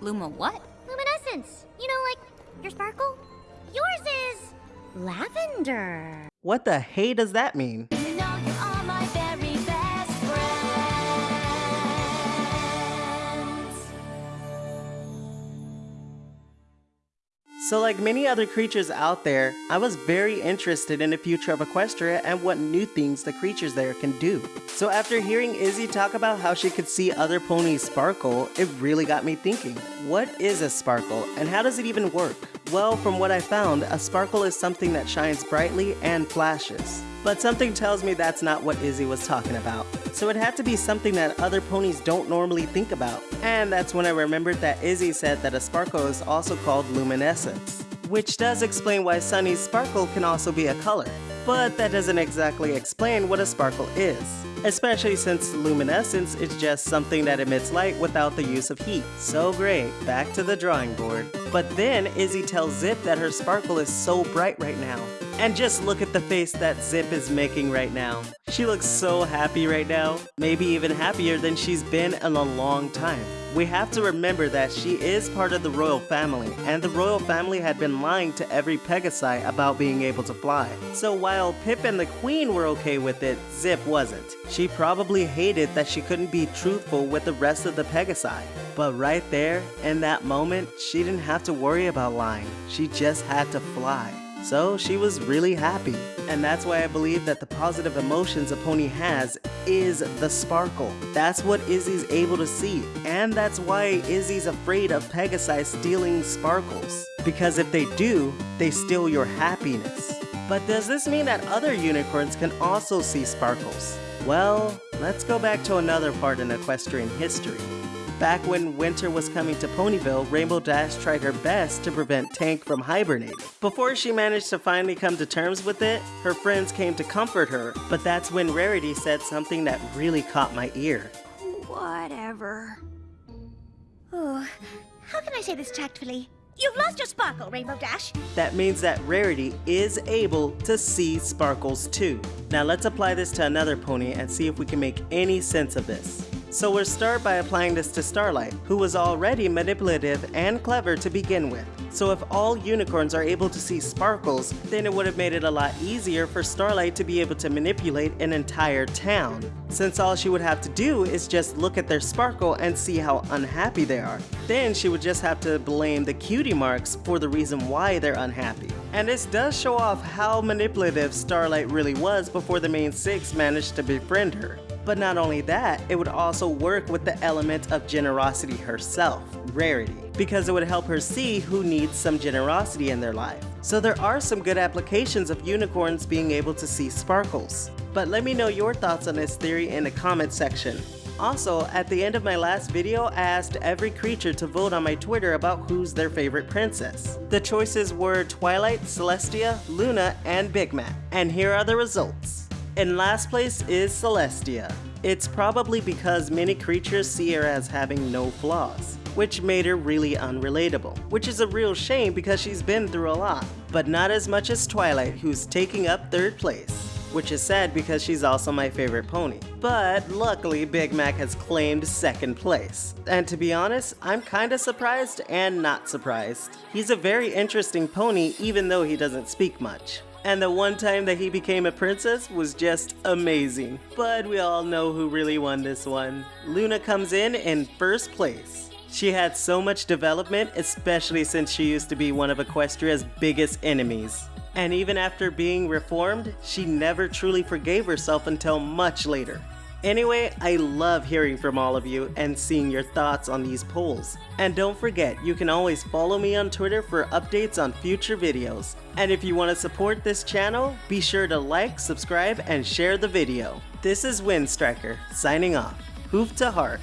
Luma what? Luminescence. You know, like your sparkle? Yours is lavender. What the hey does that mean? You know So like many other creatures out there, I was very interested in the future of Equestria and what new things the creatures there can do. So after hearing Izzy talk about how she could see other ponies sparkle, it really got me thinking, what is a sparkle and how does it even work? Well, from what I found, a sparkle is something that shines brightly and flashes. But something tells me that's not what Izzy was talking about. So it had to be something that other ponies don't normally think about. And that's when I remembered that Izzy said that a sparkle is also called luminescence. Which does explain why Sunny's sparkle can also be a color. But that doesn't exactly explain what a sparkle is. Especially since luminescence is just something that emits light without the use of heat. So great, back to the drawing board. But then Izzy tells Zipp that her sparkle is so bright right now. And just look at the face that Zipp is making right now. She looks so happy right now, maybe even happier than she's been in a long time. We have to remember that she is part of the royal family, and the royal family had been lying to every Pegasi about being able to fly. So while Pipp and the queen were okay with it, Zipp wasn't. She probably hated that she couldn't be truthful with the rest of the Pegasi. But right there, in that moment, she didn't have to worry about lying. She just had to fly. So she was really happy. And that's why I believe that the positive emotions a pony has is the sparkle. That's what Izzy's able to see. And that's why Izzy's afraid of Pegasi stealing sparkles. Because if they do, they steal your happiness. But does this mean that other unicorns can also see sparkles? Well, let's go back to another part in equestrian history. Back when winter was coming to Ponyville, Rainbow Dash tried her best to prevent Tank from hibernating. Before she managed to finally come to terms with it, her friends came to comfort her, but that's when Rarity said something that really caught my ear. Whatever. Oh, how can I say this tactfully? You've lost your sparkle, Rainbow Dash. That means that Rarity is able to see sparkles too. Now let's apply this to another pony and see if we can make any sense of this. So we'll start by applying this to Starlight, who was already manipulative and clever to begin with. So if all unicorns are able to see sparkles, then it would have made it a lot easier for Starlight to be able to manipulate an entire town. Since all she would have to do is just look at their sparkle and see how unhappy they are. Then she would just have to blame the cutie marks for the reason why they're unhappy. And this does show off how manipulative Starlight really was before the main six managed to befriend her. But not only that, it would also work with the element of generosity herself, Rarity, because it would help her see who needs some generosity in their life. So there are some good applications of unicorns being able to see sparkles. But let me know your thoughts on this theory in the comment section. Also, at the end of my last video, I asked every creature to vote on my Twitter about who's their favorite princess. The choices were Twilight, Celestia, Luna, and Big Mac. And here are the results. In last place is Celestia. It's probably because many creatures see her as having no flaws, which made her really unrelatable, which is a real shame because she's been through a lot, but not as much as Twilight who's taking up third place, which is sad because she's also my favorite pony. But luckily Big Mac has claimed second place, and to be honest, I'm kinda surprised and not surprised. He's a very interesting pony even though he doesn't speak much. And the one time that he became a princess was just amazing. But we all know who really won this one. Luna comes in in first place. She had so much development, especially since she used to be one of Equestria's biggest enemies. And even after being reformed, she never truly forgave herself until much later. Anyway, I love hearing from all of you and seeing your thoughts on these polls. And don't forget, you can always follow me on Twitter for updates on future videos. And if you want to support this channel, be sure to like, subscribe, and share the video. This is Windstriker, signing off. Hoof to heart.